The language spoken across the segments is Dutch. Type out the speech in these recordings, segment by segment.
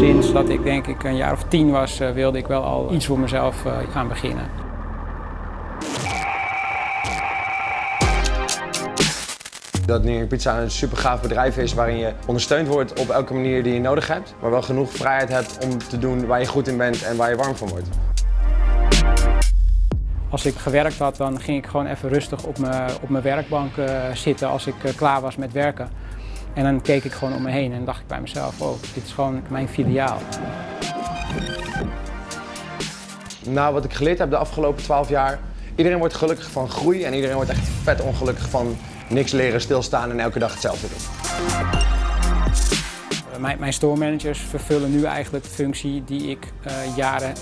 Sinds dat ik denk ik een jaar of tien was, uh, wilde ik wel al iets voor mezelf uh, gaan beginnen. Dat New York Pizza een super gaaf bedrijf is waarin je ondersteund wordt op elke manier die je nodig hebt. Maar wel genoeg vrijheid hebt om te doen waar je goed in bent en waar je warm van wordt. Als ik gewerkt had, dan ging ik gewoon even rustig op mijn, op mijn werkbank uh, zitten als ik klaar was met werken. En dan keek ik gewoon om me heen en dacht ik bij mezelf, oh, dit is gewoon mijn filiaal. Nou, wat ik geleerd heb de afgelopen 12 jaar, iedereen wordt gelukkig van groei en iedereen wordt echt vet ongelukkig van niks leren, stilstaan en elke dag hetzelfde doen. Mijn, mijn store managers vervullen nu eigenlijk de functie die ik uh, jaren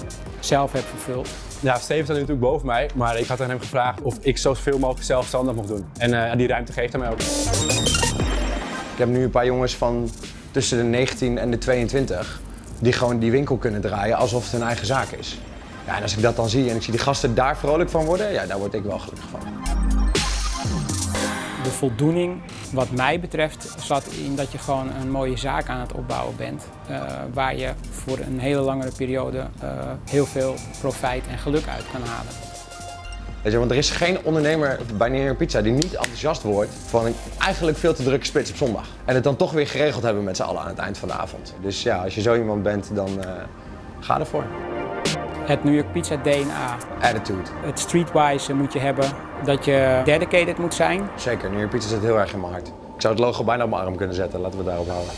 zelf heb vervuld. Ja, Steven staat nu natuurlijk boven mij, maar ik had aan hem gevraagd of ik zoveel mogelijk zelfstandig mocht doen. En uh, die ruimte geeft hij mij ook. Ik heb nu een paar jongens van tussen de 19 en de 22 die gewoon die winkel kunnen draaien alsof het hun eigen zaak is. Ja, en als ik dat dan zie en ik zie die gasten daar vrolijk van worden, ja, daar word ik wel gelukkig van. De voldoening wat mij betreft zat in dat je gewoon een mooie zaak aan het opbouwen bent. Uh, waar je voor een hele langere periode uh, heel veel profijt en geluk uit kan halen. Weet je, want er is geen ondernemer bij New York Pizza die niet enthousiast wordt van een eigenlijk veel te drukke spits op zondag. En het dan toch weer geregeld hebben met z'n allen aan het eind van de avond. Dus ja, als je zo iemand bent, dan uh, ga ervoor. Het New York Pizza DNA. Attitude. Het streetwise moet je hebben dat je dedicated moet zijn. Zeker, New York Pizza zit heel erg in mijn hart. Ik zou het logo bijna op mijn arm kunnen zetten, laten we het daarop houden.